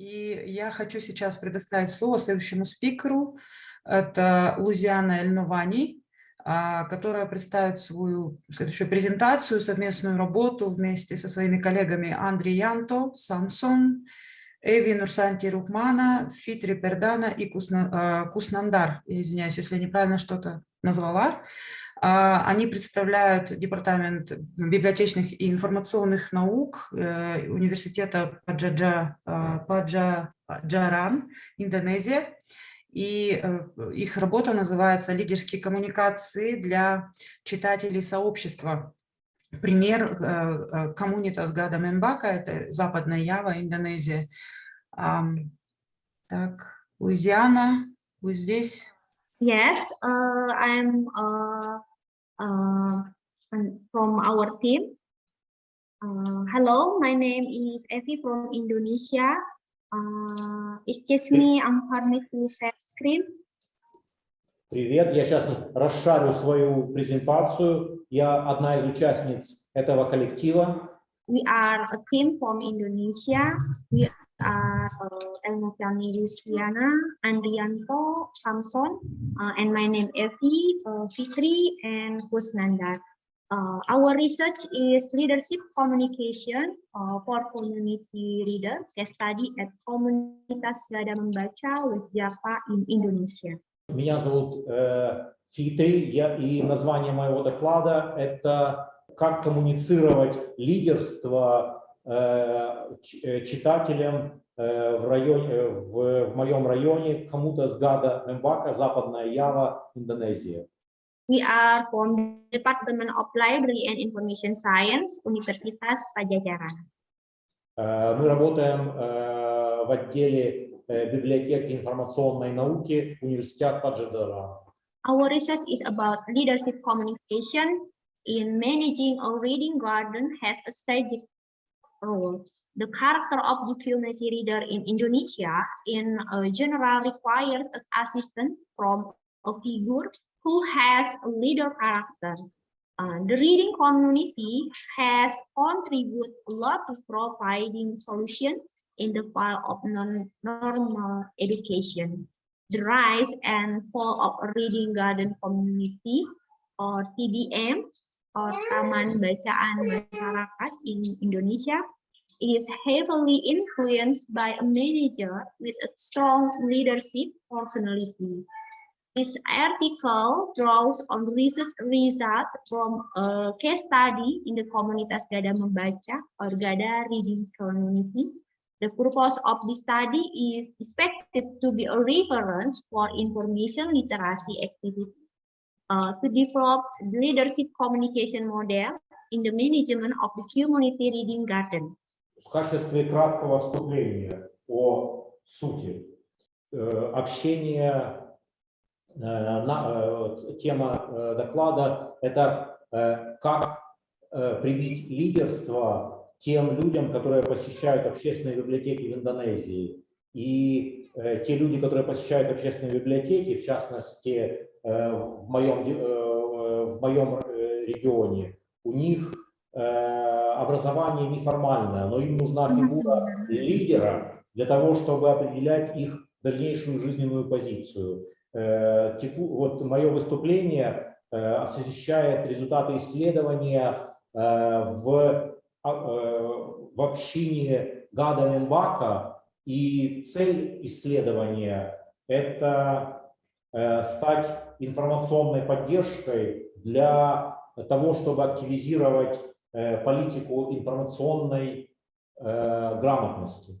И я хочу сейчас предоставить слово следующему спикеру. Это Лузиана Эльновани, а, которая представит свою следующую презентацию, совместную работу вместе со своими коллегами Андри Янто, Самсон, Эви Нурсанти Рукмана, Фитри Пердана и а, Куснандар. Я извиняюсь, если я неправильно что-то назвала. А, они представляют Департамент библиотечных и информационных наук э, Университета Паджаджа, Паджаран, Индонезия. И э, их работа называется «Лидерские коммуникации для читателей сообщества». Пример э, коммунитас Гада Мембака, это Западная Ява, Индонезия. Так, Луизиана, вы здесь? Yes, uh, I'm uh, from our team. Uh, hello, my name is Evi from Indonesia. Uh, excuse me, I'm permit to share screen. Привет, я сейчас расшарю свою презентацию. Я одна из участниц этого коллектива. We are a team from Indonesia. We are uh, Elma Fiani Luciana, Andrianto, Samson, uh, and my name Evi, uh, Fitri, and Kusnandar. Uh, our research is leadership communication uh, for community reader, case study at Komunitas Gada Membaca with Java in Indonesia. Меня зовут э, Фитри, я, и название моего доклада – это «Как коммуницировать лидерство Э, э, читателям э, в, районе, в, в моем районе, кому-то с Гада Мембака, Западная Ява, Индонезия. We are from Department of Library and Information Science, Universitas Pajajaran. Мы работаем в отделе библиотеки информационной науки Университета Паджадара. Our research is about leadership communication in managing a reading garden has a strategic role. The character of the community reader in Indonesia in general requires an assistant from a figure who has a leader character. Uh, the reading community has contributed a lot to providing solutions in the field of non-normal education. The rise and fall of reading garden community or TBM or Taman Bacaan Masyarakat in Indonesia is heavily influenced by a manager with a strong leadership personality. This article draws on research results from a case study in the Komunitas Gada Membaca or Gada Reading Community. The purpose of this study is expected to be a reference for information literacy activity uh, to develop leadership communication model in the management of the community reading garden. В качестве краткого вступления о сути э, общения, э, тема э, доклада – это как привить лидерство тем людям, которые посещают общественные библиотеки в Индонезии. И те люди, которые посещают общественные библиотеки, в частности, в моем, в моем регионе, у них образование неформальное, но им нужна фигура лидера для того, чтобы определять их дальнейшую жизненную позицию. Э, вот мое выступление э, освещает результаты исследования э, в, в общине Гада Мембака, и цель исследования – это стать информационной поддержкой для того, чтобы активизировать политику информационной грамотности.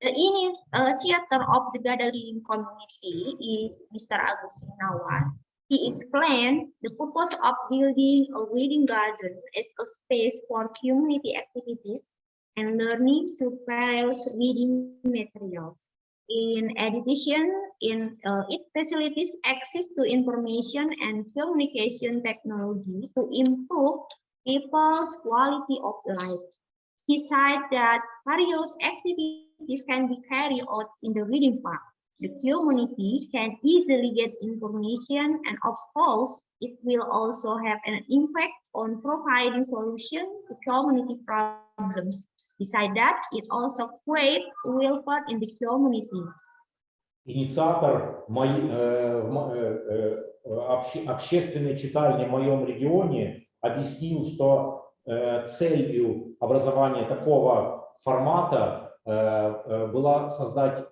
The initiator of the gathering community is Mr. Agus Sinawan. He explained the purpose of building a reading garden as a space for community activities and learning through various reading materials. In addition, in uh, it facilitates access to information and communication technology to improve people's quality of life. He said that various activities can be carried out in the reading park. The community can easily get information and of course, it will also have an impact on providing solution to community problems. Besides that, it also creates welfare in the community. Инициатор моей, э, в мо- э, э, обще- общественной читальни в моем регионе объяснил, что э, целью образования такого формата э, э, была создать э,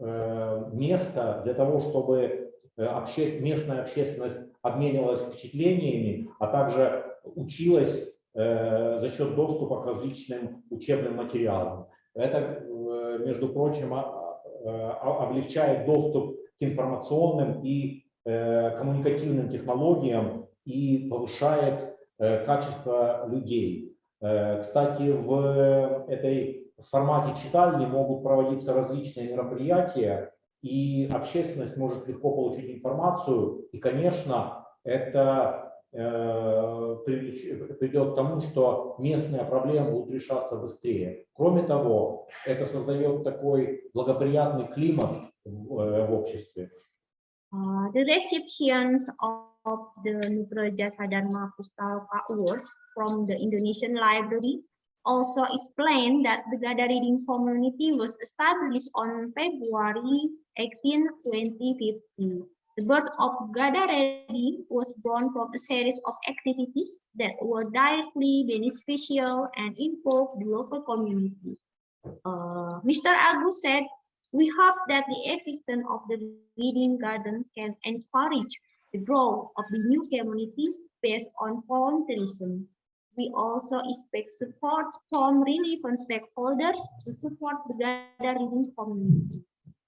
место для того, чтобы э, обще- местная общественность обменивалась впечатлениями, а также училась э, за счет доступа к различным учебным материалам. Это, э, между прочим, облегчает доступ к информационным и э, коммуникативным технологиям и повышает э, качество людей. Э, Кстати, в этой формате читальни могут проводиться различные мероприятия, и общественность может легко получить информацию. И, конечно, это э, придет к тому, что местные проблемы будут решаться быстрее. Кроме того, это создает такой благоприятный климат в, э, в обществе. Uh, the receptions of the Nugraha Sadharma Pustaka Awards from the Indonesian Library also explained that the Gada Reading Community was established on February 18, 2015. The birth of Gada Reading was born from a series of activities that were directly beneficial and involved the local community. Uh, Mr. Agus said we hope that the existence of the reading garden can encourage the growth of the new communities based on volunteerism. We also expect support from relevant stakeholders to support the Gada reading community.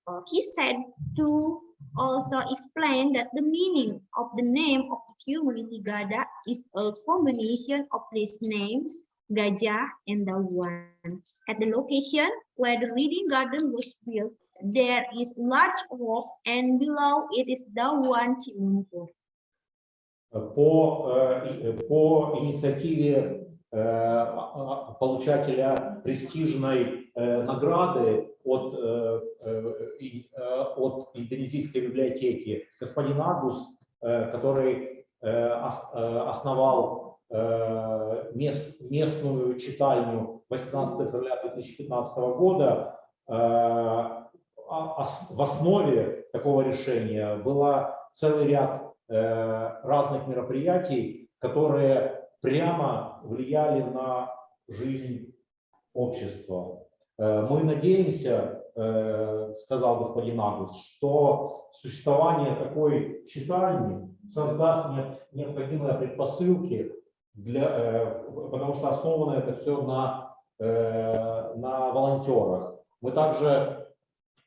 Uh, he said to also explain that the meaning of the name of the community Gada is a combination of these names, Gajah and Dawan. At the location where the reading garden was built, there is large rock and below it is Dawan Cimunkur. По, э, по инициативе э, получателя престижной э, награды от, от Индонезийской библиотеки. Господин Агус, который ос- основал э, мес- местную читальню 18 февраля 2015 года, а- в основе такого решения была целый ряд разных мероприятий, которые прямо влияли на жизнь общества. Э, Мы надеемся, э, сказал господин Агус, что существование такой читальни создаст не- необходимые предпосылки, для, э, потому что основано это все на, э, на волонтерах. Мы также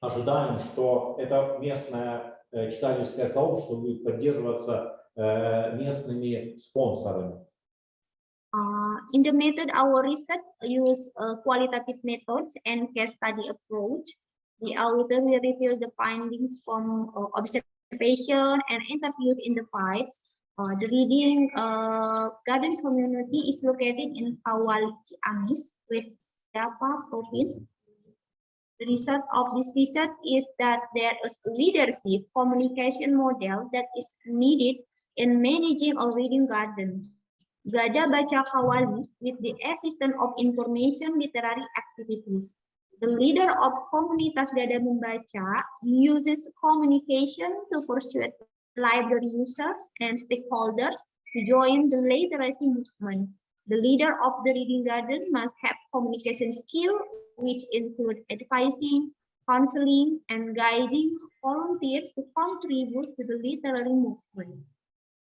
ожидаем, что это местное э, читательское сообщество будет поддерживаться э, местными спонсорами. Uh, in the method, our research use uh, qualitative methods and case study approach. The auditor will reveal the findings from uh, observation and interviews in the files. Uh, the reading uh, garden community is located in Kawal Ciamis, West Java province. the result of this research is that there is a leadership communication model that is needed in managing a reading garden. Gada Baca Kawali with the assistance of information literary activities. The leader of Komunitas Gada Membaca uses communication to persuade library users and stakeholders to join the literacy movement. The leader of the reading garden must have communication skill, which include advising, counseling, and guiding volunteers to contribute to the literary movement.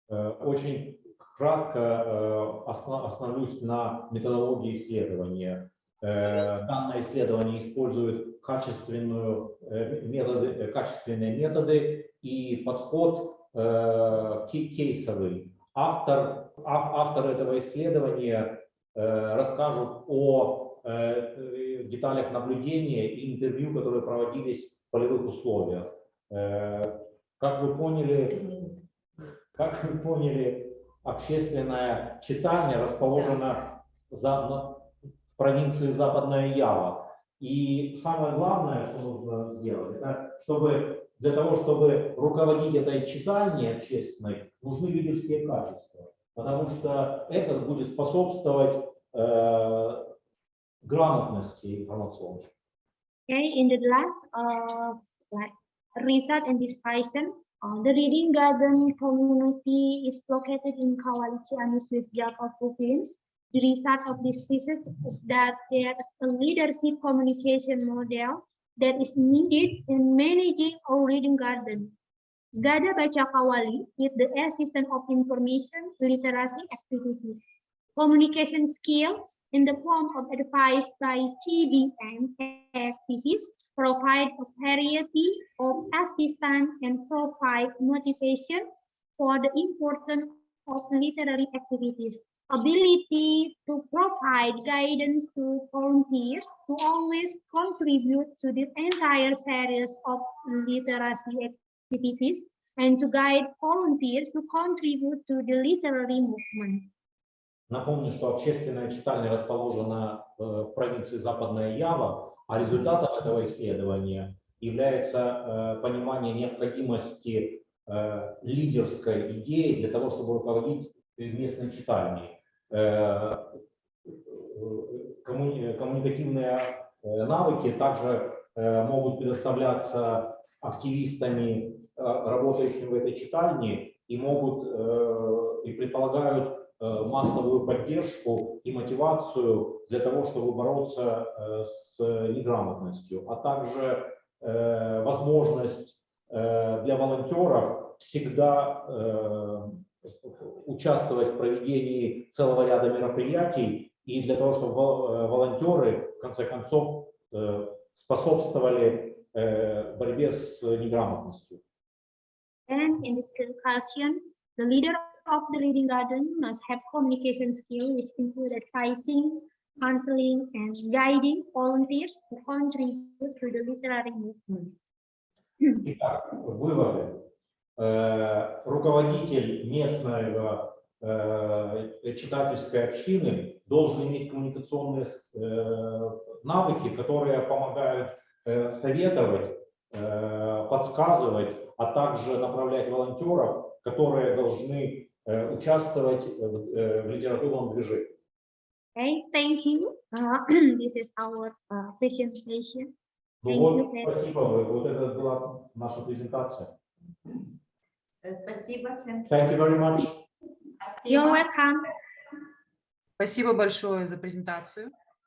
Э, Очень кратко э, осно- остановлюсь на методологии исследования. Э, Данное исследование использует качественную, э, методы, э, качественные методы и подход э, ке- кейсовый. Автор, ав- автор этого исследования э, расскажут о э, деталях наблюдения и интервью, которые проводились в полевых условиях. Э, Как вы поняли, как вы поняли, общественная читальня расположена за, на- в провинции Западная Ява. И самое главное, что нужно сделать, это чтобы для того, чтобы руководить этой читальней общественной, нужны лидерские качества. Потому что это будет способствовать э, грамотности информационной. Okay, in the last uh, like research and discussion, uh, the reading garden community is located in Kawali Ciamis, Swiss Java province. The result of this research is that there is a leadership communication model that is needed in managing our reading garden. Gada Baca Kawali with the assistance of information literacy activities. Communication skills in the form of advice by TBM activities provide a variety of assistance and provide motivation for the importance of literary activities. Ability to provide guidance to volunteers to always contribute to the entire series of literacy activities and to guide volunteers to contribute to the literary movement. Напомню, что общественная читальня расположена э, в провинции Западная Ява, а результатом этого исследования является э, понимание необходимости э, лидерской идеи для того, чтобы руководить местной читальней. Коммуни- Коммуникативные навыки также могут предоставляться активистами, э, работающими в этой читальне, и могут э, и предполагают э, массовую поддержку и мотивацию для того, чтобы бороться с неграмотностью, а также возможность для волонтеров всегда участвовать в проведении целого ряда мероприятий и для того, чтобы вол- волонтеры в конце концов способствовали борьбе с неграмотностью. And in this conclusion, the leader of the reading garden must have communication skills which include advising, counseling, and guiding volunteers to contribute to the literary movement. Итак, выводы. Э, Руководитель местного э, читательской общины должен иметь коммуникационные э, навыки, которые помогают э, советовать, э, подсказывать, а также направлять волонтеров, которые должны э, участвовать в э, в литературном движении. Okay, thank you. Uh, this is our uh, presentation. Ну Thank вот, спасибо, вот это была наша презентация. Э, Спасибо всем. Thank you very much. You're Спасибо. welcome. Спасибо большое за презентацию.